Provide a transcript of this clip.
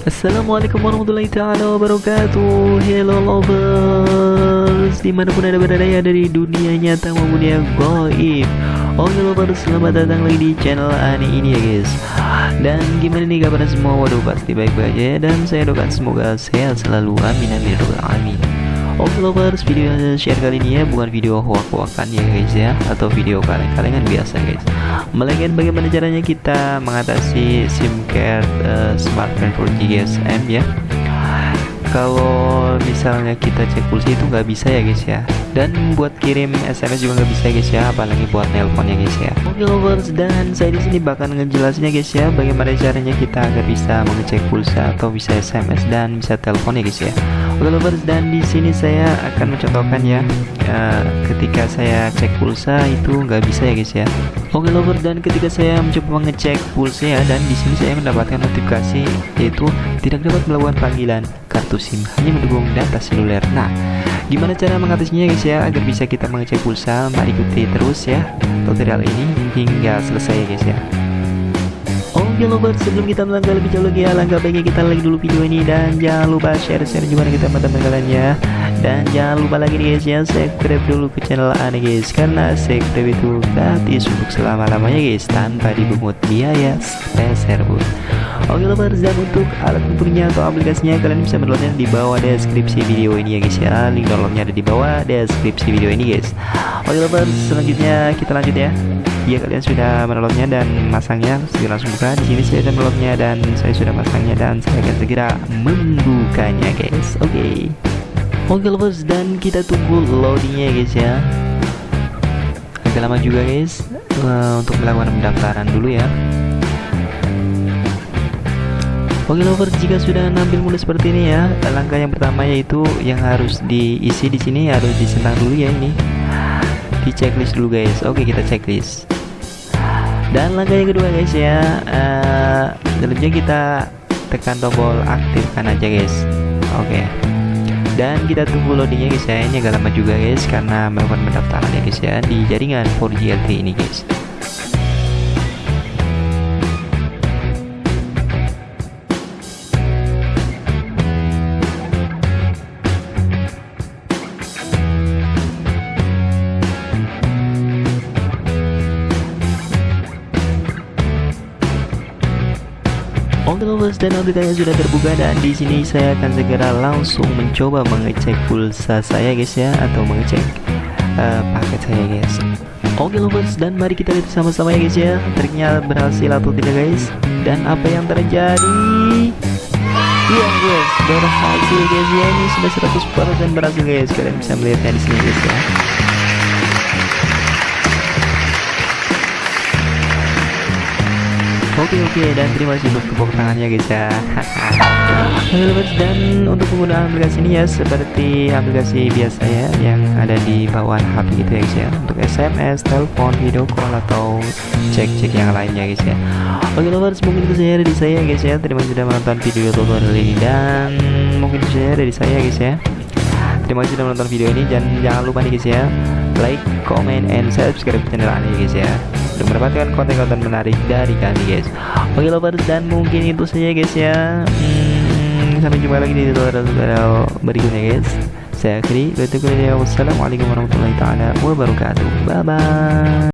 Assalamualaikum warahmatullahi taala wabarakatuh. Hello lovers. Di mana pun anda berada ya dari dunia nyata maupun yang goib. Oke lovers selamat datang lagi di channel Ani ini ya guys. Dan gimana nih kabar semua? Waduh pasti baik-baik ya. Dan saya doakan semoga sehat selalu. Amin amin amin Oke lovers, video yang saya share kali ini ya bukan video hoak-hoakan ya guys ya Atau video kaleng-kalengan biasa guys. Melainkan bagaimana caranya kita mengatasi SIM card uh, smartphone 4G GSM ya kalau misalnya kita cek pulsa itu nggak bisa ya guys ya. Dan buat kirim SMS juga nggak bisa ya guys ya. Apalagi buat nelpon ya guys ya. Oke lovers dan saya di sini bakal ngejelasinnya guys ya bagaimana caranya kita agar bisa mengecek pulsa atau bisa SMS dan bisa telepon ya guys ya. Oke lovers dan di sini saya akan mencontohkan ya. Uh, ketika saya cek pulsa itu nggak bisa ya guys ya Oke lover dan ketika saya mencoba mengecek pulsa ya dan di sini saya mendapatkan notifikasi yaitu tidak dapat melakukan panggilan kartu SIM hanya mendukung data seluler. Nah, gimana cara mengatasinya guys ya agar bisa kita mengecek pulsa? Mari ikuti terus ya tutorial ini hingga selesai ya guys ya. Oke lover sebelum kita melangkah lebih jauh lagi ya langkah baiknya kita like dulu video ini dan jangan lupa share-share juga ke teman-teman kalian ya dan jangan lupa lagi nih guys ya subscribe dulu ke channel Ane guys. Karena subscribe itu gratis untuk selama-lamanya guys tanpa dibungut biaya sepeser pun. Oke lovers dan untuk alat tempurnya atau aplikasinya kalian bisa mendownloadnya di bawah deskripsi video ini ya guys ya. Link downloadnya ada di bawah deskripsi video ini guys. Oke lovers selanjutnya kita lanjut ya. Ya kalian sudah mendownloadnya dan masangnya segera langsung buka. Di sini saya sudah mendownloadnya dan saya sudah masangnya dan saya akan segera membukanya guys. Oke. okay. Oke lovers dan kita tunggu loadingnya guys ya. Agak lama juga guys. Uh, Untuk melakukan pendaftaran dulu ya. Oke lovers jika sudah nampil mulai seperti ini ya Langkah yang pertama yaitu yang harus diisi di sini harus disentang dulu ya ini. Di checklist dulu guys. Oke kita checklist. Dan langkah yang kedua guys ya uh, kita tekan tombol aktifkan aja guys. Oke dan kita tunggu loadingnya guys ya ini agak lama juga guys karena melakukan pendaftaran ya guys ya di jaringan 4G LTE ini guys Oke lovers dan aplikasinya sudah terbuka dan di sini saya akan segera langsung mencoba mengecek pulsa saya guys ya atau mengecek uh, paket saya guys. Oke lovers dan mari kita lihat sama-sama ya guys ya. Triknya berhasil atau tidak guys? Dan apa yang terjadi? Iya guys berhasil guys ya. Ini sudah 100% berhasil guys. Kalian bisa melihatnya di sini guys ya Oke oke dan terima kasih untuk tepuk tangannya guys ya. Dan untuk penggunaan aplikasi ini ya seperti aplikasi biasa ya yang ada di bawah HP gitu ya guys ya. Untuk SMS, telepon, video call atau cek-cek yang lainnya guys ya. Oke lovers mungkin itu saja dari saya guys ya. Terima kasih sudah menonton video tutorial ini. Dan mungkin itu saja dari saya guys ya. Terima kasih sudah menonton video ini. Dan jangan lupa nih guys ya like, comment, and subscribe channel ini guys ya untuk mendapatkan konten-konten menarik dari kami guys. Oke lovers dan mungkin itu saja guys ya. Hmm, sampai jumpa lagi di tutorial berikutnya guys. Saya akhiri wassalamualaikum warahmatullahi wabarakatuh. Bye bye